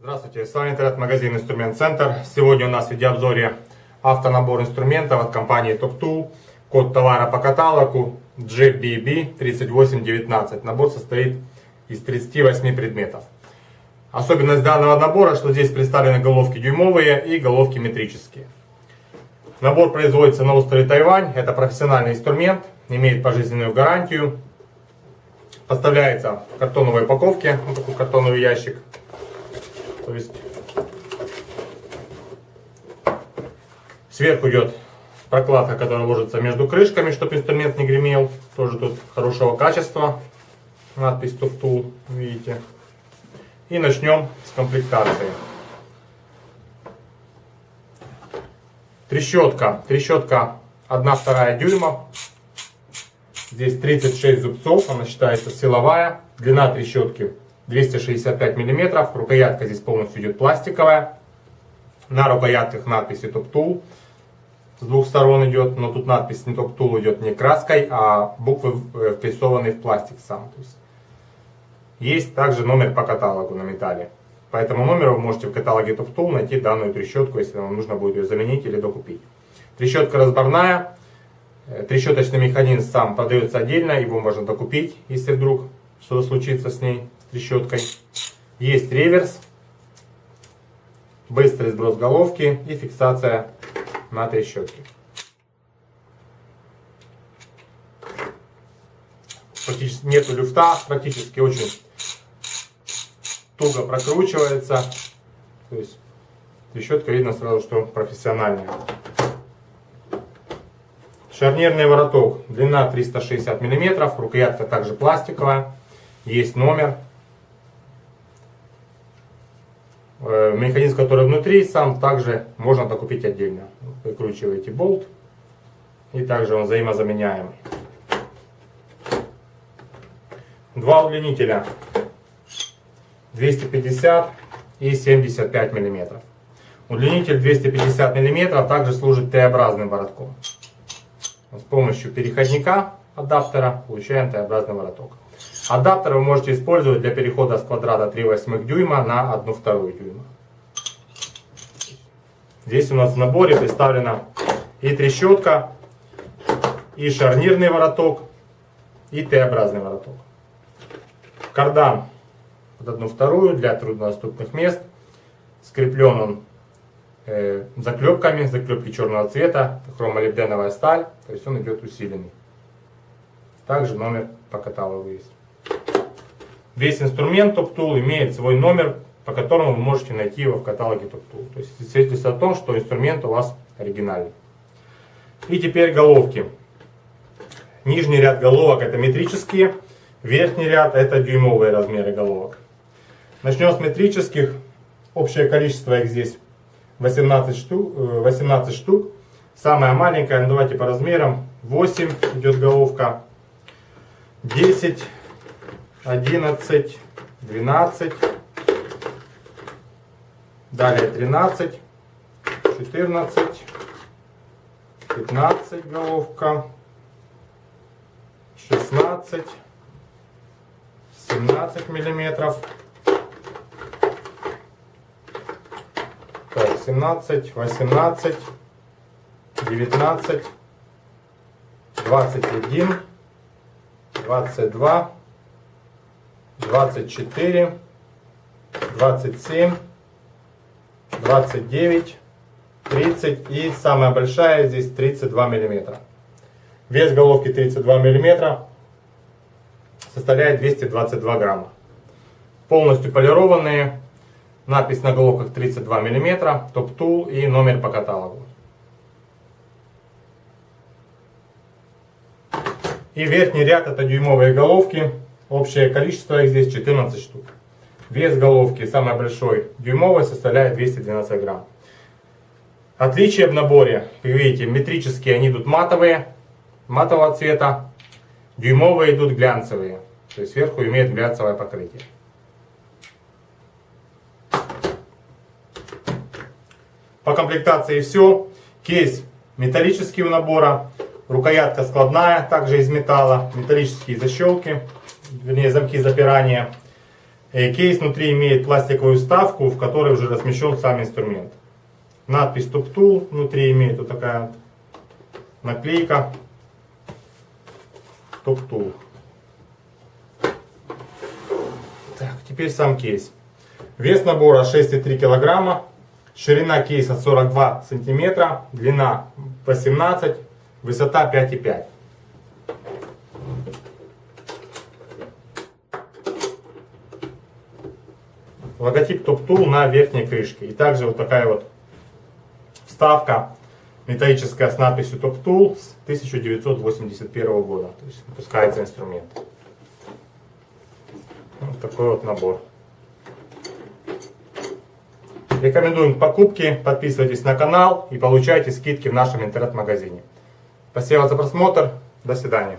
с вами интернет-магазин Инструмент Центр. Сегодня у нас в видеообзоре автонабор инструментов от компании Top Tool. Код товара по каталогу GBB3819. Набор состоит из 38 предметов. Особенность данного набора, что здесь представлены головки дюймовые и головки метрические. Набор производится на острове Тайвань. Это профессиональный инструмент, имеет пожизненную гарантию. Поставляется в картоновой упаковке, вот такой картоновый ящик. То есть сверху идет прокладка, которая ложится между крышками, чтобы инструмент не гремел. Тоже тут хорошего качества. Надпись Tool, видите. И начнем с комплектации. Трещотка. Трещотка 1-2 дюйма. Здесь 36 зубцов, она считается силовая. Длина трещотки 265 мм. Рукоятка здесь полностью идет пластиковая. На рукоятках надпись Top Tool. С двух сторон идет, но тут надпись не Top Tool идет не краской, а буквы э, впрессованные в пластик сам. То есть, есть также номер по каталогу на металле. По этому номеру вы можете в каталоге Top Tool найти данную трещотку, если вам нужно будет ее заменить или докупить. Трещотка разборная, Э, трещоточный механизм сам продается отдельно, его можно докупить, если вдруг что-то случится с ней, трещоткой. Есть реверс, быстрый сброс головки и фиксация на трещотке. Практически нету люфта, практически очень туго прокручивается. То есть трещотка видно сразу, что профессиональная. Шарнирный вороток, длина 360 мм, рукоятка также пластиковая, есть номер. Э, механизм, который внутри, сам также можно докупить отдельно. Выкручиваете болт, и также он взаимозаменяемый. Два удлинителя 250 и 75 мм. Удлинитель 250 мм также служит Т-образным воротком. С помощью переходника адаптера получаем Т-образный вороток. Адаптер вы можете использовать для перехода с квадрата 3 восьмых дюйма на 1 вторую дюйма. Здесь у нас в наборе представлена и трещотка, и шарнирный вороток, и Т-образный вороток. Кардан под одну вторую для труднодоступных мест. Скреплен он э, заклепками, заклепки черного цвета, хромолибденовая сталь, то есть он идет усиленный. Также номер по каталогу есть. Весь инструмент Top Tool имеет свой номер, по которому вы можете найти его в каталоге Top Tool. То есть свидетельствует о том, что инструмент у вас оригинальный. И теперь головки. Нижний ряд головок это метрические, верхний ряд это дюймовые размеры головок. Начнем с метрических. Общее количество их здесь 18 штук, 18 штук. Самая маленькая, ну давайте по размерам, 8 идет головка, 10, 11, 12, далее 13, 14, 15 головка, 16, 17 миллиметров, 17, 18, 19, 21, 22, 24, 27, 29, 30 и самая большая здесь 32 миллиметра. Вес головки 32 миллиметра составляет 222 грамма. Полностью полированные Надпись на головках 32 мм, топ-тул и номер по каталогу. И верхний ряд это дюймовые головки. Общее количество их здесь 14 штук. Вес головки самый большой дюймовый составляет 212 грамм. Отличие в наборе, вы видите, метрические они идут матовые, матового цвета. Дюймовые идут глянцевые. То есть сверху имеет глянцевое покрытие. По комплектации все. Кейс металлический у набора. Рукоятка складная, также из металла. Металлические защелки, вернее замки запирания. Э, Кейс внутри имеет пластиковую вставку, в которой уже размещен сам инструмент. Надпись Top Tool внутри имеет вот такая наклейка Top Tool. Так, теперь сам кейс. Вес набора 6,3 килограмма. Ширина кейса 42 сантиметра. Длина 18. Высота 5,5. Логотип Top Tool на верхней крышке. И также вот такая вот вставка металлическая с надписью Top Tool с 1981 года. То есть выпускается инструмент. Вот такой вот набор. Рекомендуем к покупке. Подписывайтесь на канал и получайте скидки в нашем интернет-магазине. Спасибо за просмотр. До свидания.